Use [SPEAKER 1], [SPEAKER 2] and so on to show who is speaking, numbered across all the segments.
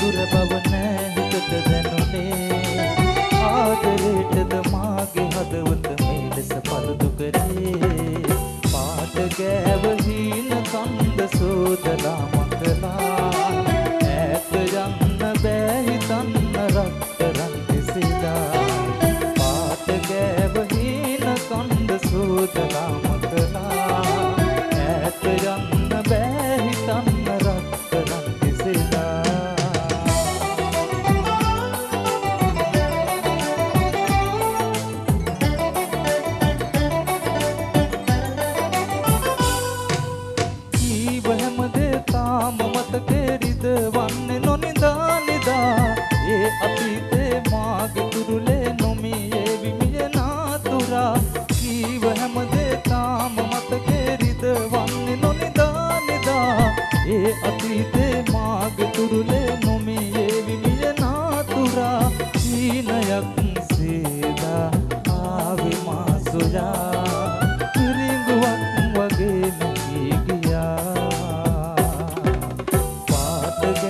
[SPEAKER 1] දුර බව නෑ හිතට දැනුනේ? ආදරේටද මාගේ හදවත මේ ලෙස පළදු කරේ? පාට ගෑව හීන කන්ද සෝදලා මකලා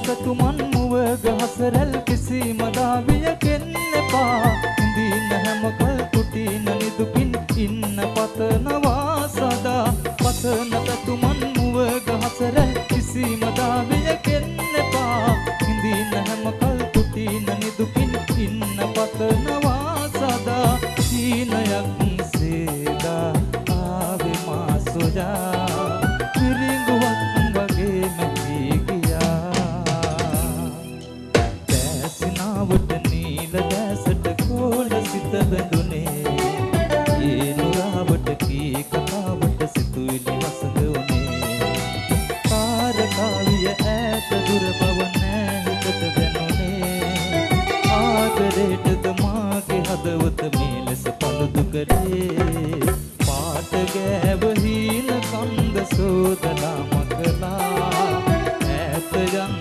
[SPEAKER 1] නැවතුමන් මුවග හසරැල් කිසිම දාවියකෙන් එපා. ඉඳී නැහැම කල් කුටි නනිදුකින් ඉන්න පතනවා සදා පතන පැතුමන් මුවග හසරැල් කිසිම දාවියකෙන් එපා. ඉඳී නැහැම කල් කුටි නනිදුකින් ඉන්න පතනවා සදා සීනයක් සේදා ආවේ මා සොයා. කාවිය ඈත දුර බව නෑ හිතට දැනුනේ. ආදරේටද මාගේ හදවත මේ ලෙස පළුදු කරේ. පාට ගෑව හීන කන්ද සෝදනා මකලා. ඈත යන